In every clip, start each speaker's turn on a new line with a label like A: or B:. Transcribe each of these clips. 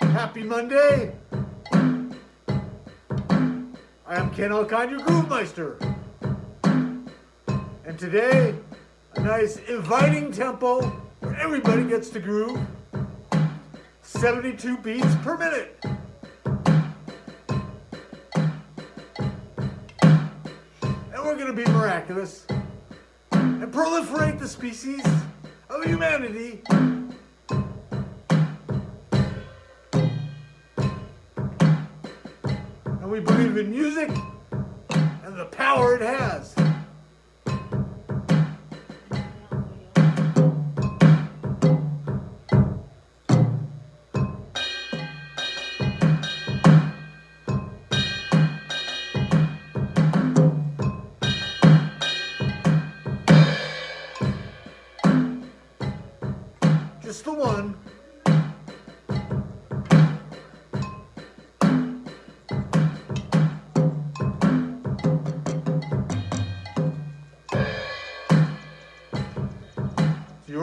A: Happy Monday. I am Ken Alcon, your Groove Meister. And today, a nice inviting tempo where everybody gets to groove. 72 beats per minute. And we're going to be miraculous and proliferate the species of humanity we believe in music and the power it has. Just the one.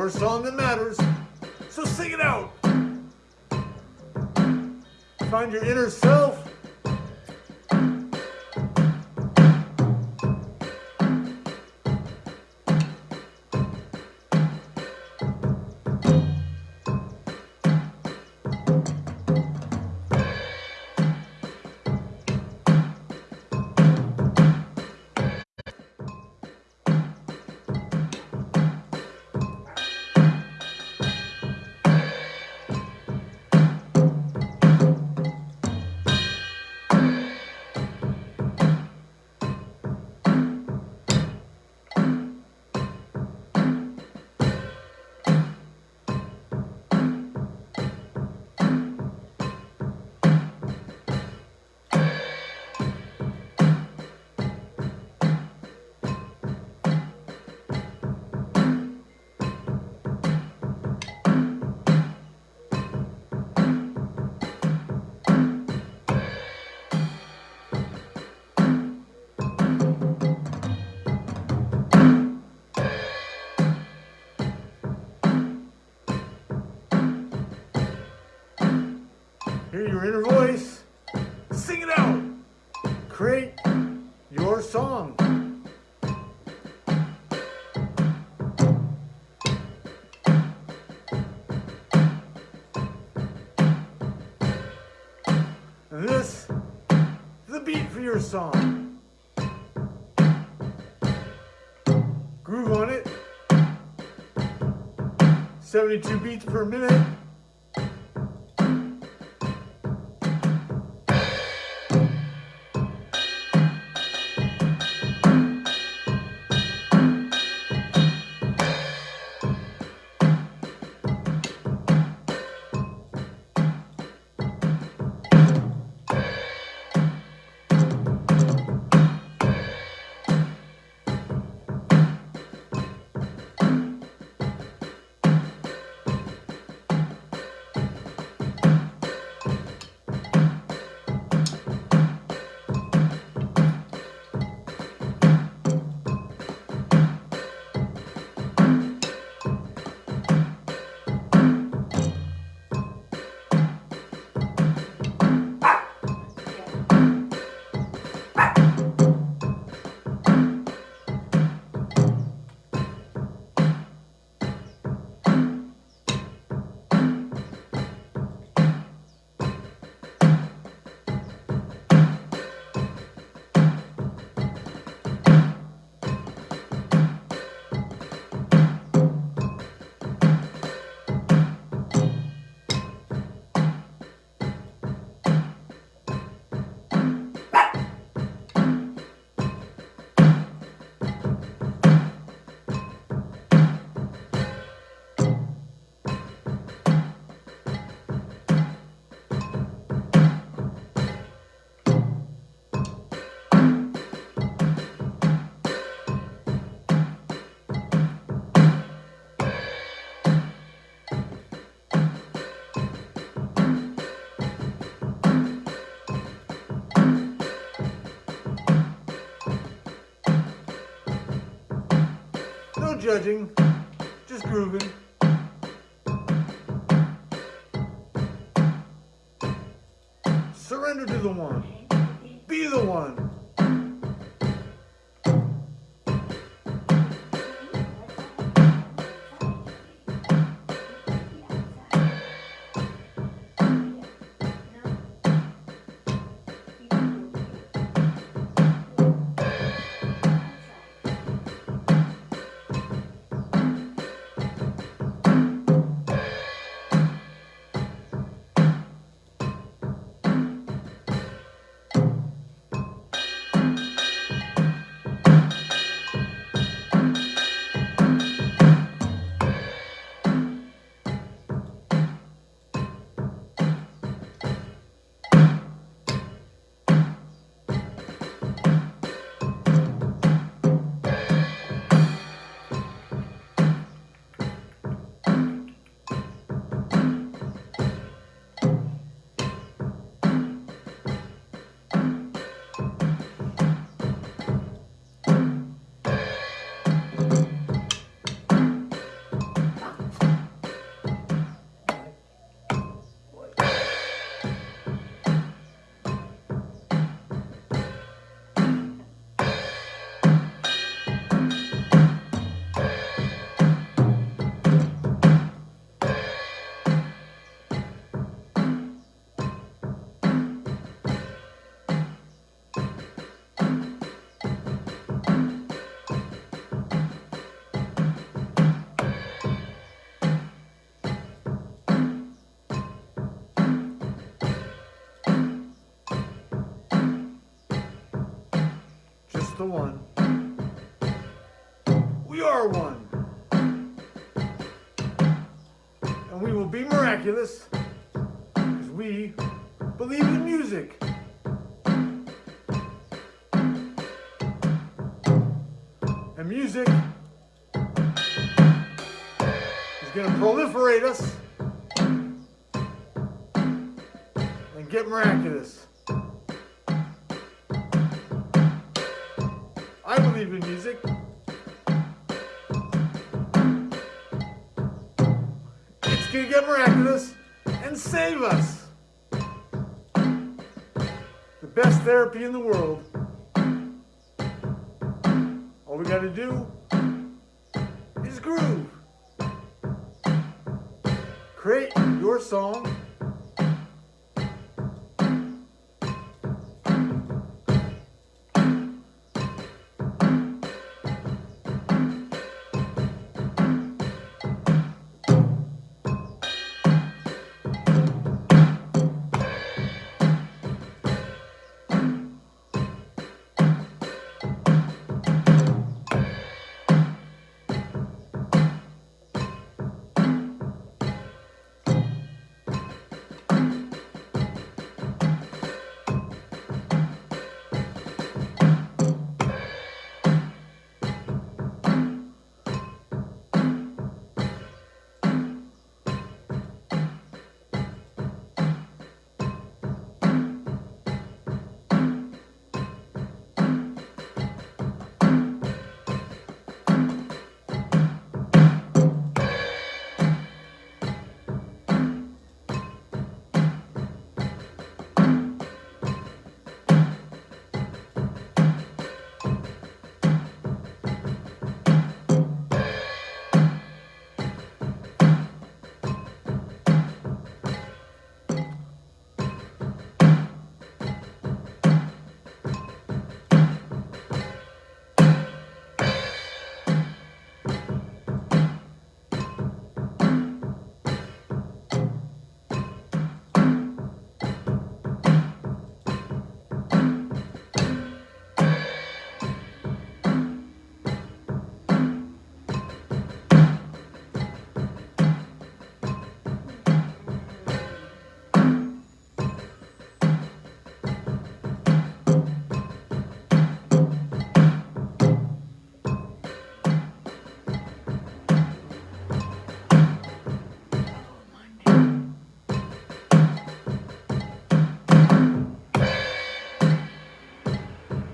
A: Your song that matters, so sing it out. Find your inner self. Hear your inner voice. Sing it out. Create your song. And this, the beat for your song. Groove on it. 72 beats per minute. No judging, just grooving. Surrender to the one. Be the one. The one. We are one. And we will be miraculous because we believe in music. And music is going to proliferate us and get miraculous. In music. It's gonna get miraculous and save us. The best therapy in the world. All we gotta do is groove. Create your song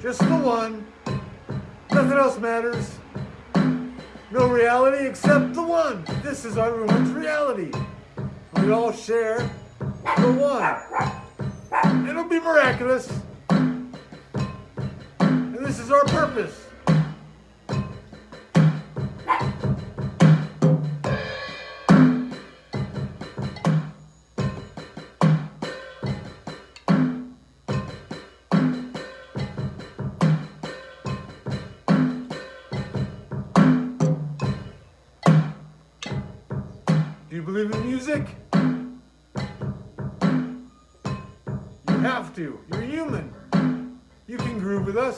A: Just the one. Nothing else matters. No reality except the one. This is our everyone's reality. We all share the one. It'll be miraculous. And this is our purpose. You believe in music? You have to. You're human. You can groove with us.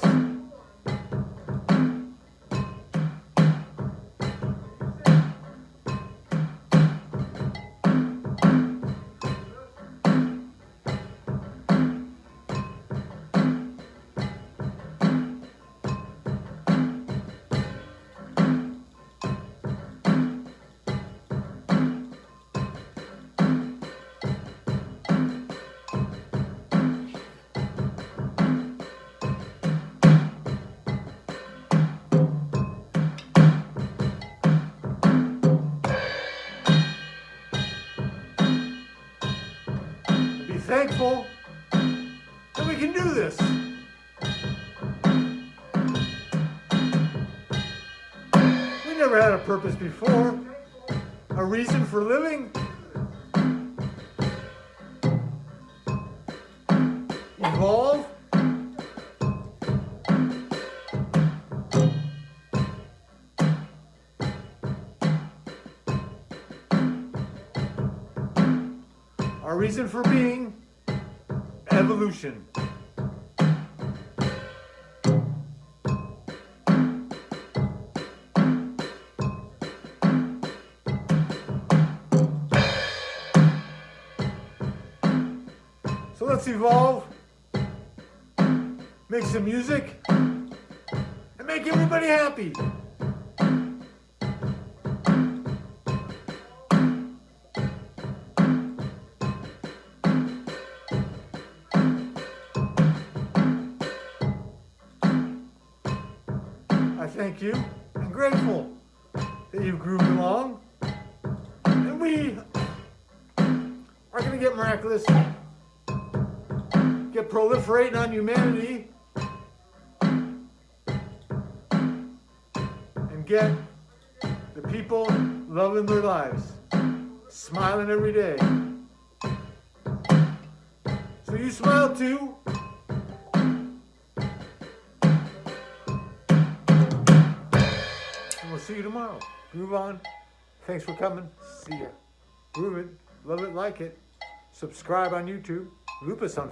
A: Never had a purpose before, a reason for living. Evolve. Our reason for being evolution. Let's evolve, make some music, and make everybody happy. I thank you. I'm grateful that you've grooved along. And we are going to get miraculous, get proliferating on humanity, and get the people loving their lives, smiling every day. So you smile too. And we'll see you tomorrow. Groove on. Thanks for coming. See ya. Groove it. Love it. Like it. Subscribe on YouTube. Lupus on